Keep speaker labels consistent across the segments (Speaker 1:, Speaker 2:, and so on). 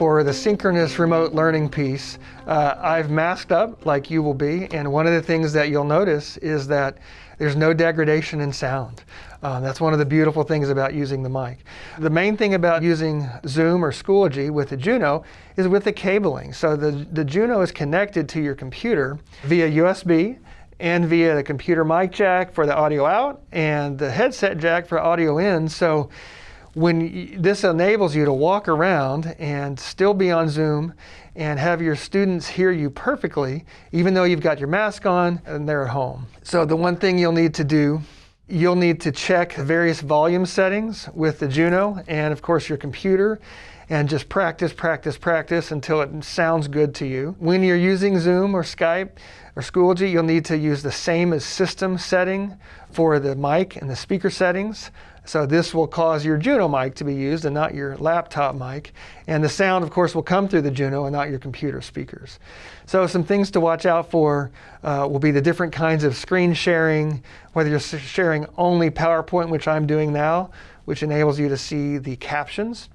Speaker 1: For the synchronous remote learning piece, uh, I've masked up like you will be, and one of the things that you'll notice is that there's no degradation in sound. Uh, that's one of the beautiful things about using the mic. The main thing about using Zoom or Schoology with the Juno is with the cabling. So the, the Juno is connected to your computer via USB and via the computer mic jack for the audio out and the headset jack for audio in. So when this enables you to walk around and still be on Zoom and have your students hear you perfectly, even though you've got your mask on and they're at home. So the one thing you'll need to do, you'll need to check various volume settings with the Juno and of course your computer and just practice, practice, practice until it sounds good to you. When you're using Zoom or Skype or Schoology, you'll need to use the same as system setting for the mic and the speaker settings. So this will cause your Juno mic to be used and not your laptop mic. And the sound, of course, will come through the Juno and not your computer speakers. So some things to watch out for uh, will be the different kinds of screen sharing, whether you're sharing only PowerPoint, which I'm doing now, which enables you to see the captions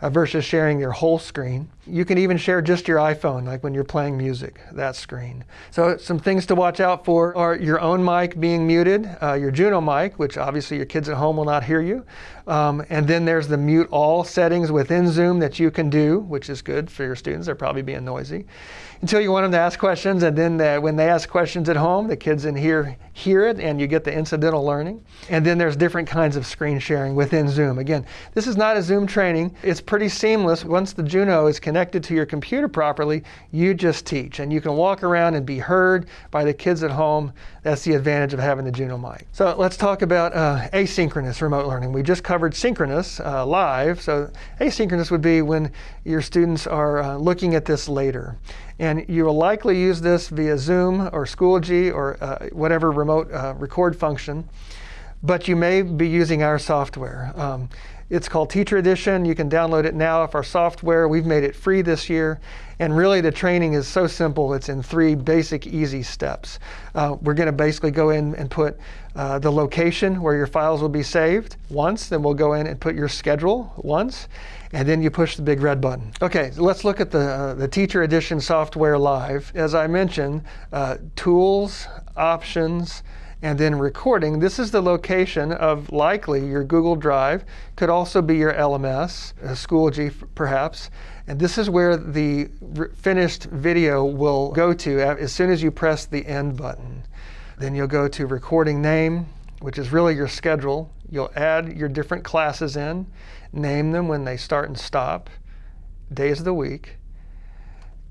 Speaker 1: uh, versus sharing your whole screen. You can even share just your iPhone, like when you're playing music, that screen. So some things to watch out for are your own mic being muted, uh, your Juno mic, which obviously your kids at home will not hear you. Um, and then there's the mute all settings within Zoom that you can do, which is good for your students. They're probably being noisy. Until you want them to ask questions, and then the, when they ask questions at home, the kids in here hear it, and you get the incidental learning. And then there's different kinds of screen sharing within Zoom. Again, this is not a Zoom training. It's pretty seamless. Once the Juno is connected to your computer properly, you just teach. And you can walk around and be heard by the kids at home. That's the advantage of having the Juno mic. So let's talk about uh, asynchronous remote learning. We just covered synchronous uh, live. So asynchronous would be when your students are uh, looking at this later. And you will likely use this via Zoom or Schoology or uh, whatever remote uh, record function. But you may be using our software. Um, it's called Teacher Edition. You can download it now if our software. We've made it free this year. And really the training is so simple. It's in three basic easy steps. Uh, we're going to basically go in and put uh, the location where your files will be saved once. Then we'll go in and put your schedule once and then you push the big red button. Okay, so let's look at the, uh, the Teacher Edition software live. As I mentioned, uh, tools, options, and then recording. This is the location of likely your Google Drive, could also be your LMS, Schoology perhaps. And this is where the finished video will go to as soon as you press the end button. Then you'll go to recording name, which is really your schedule. You'll add your different classes in, name them when they start and stop, days of the week,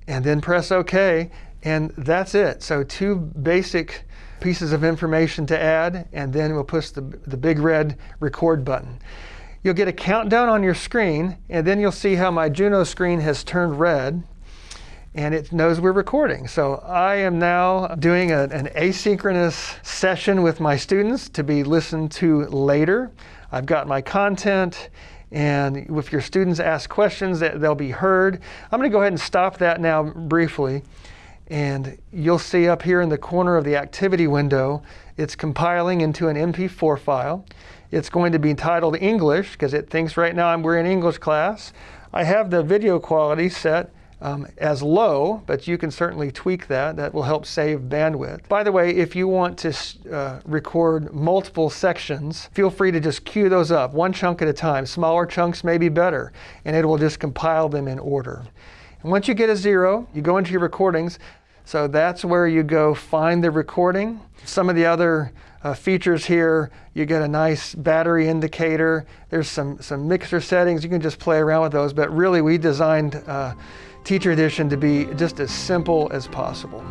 Speaker 1: and then press OK, and that's it. So two basic pieces of information to add, and then we'll push the, the big red record button. You'll get a countdown on your screen, and then you'll see how my Juno screen has turned red and it knows we're recording. So I am now doing a, an asynchronous session with my students to be listened to later. I've got my content and if your students ask questions, that they'll be heard. I'm going to go ahead and stop that now briefly. And you'll see up here in the corner of the activity window, it's compiling into an MP4 file. It's going to be titled English because it thinks right now we're in English class. I have the video quality set um, as low, but you can certainly tweak that. That will help save bandwidth. By the way, if you want to uh, record multiple sections, feel free to just queue those up, one chunk at a time. Smaller chunks may be better, and it will just compile them in order. And once you get a zero, you go into your recordings. So that's where you go find the recording. Some of the other uh, features here, you get a nice battery indicator. There's some, some mixer settings. You can just play around with those, but really we designed uh, Teacher Edition to be just as simple as possible.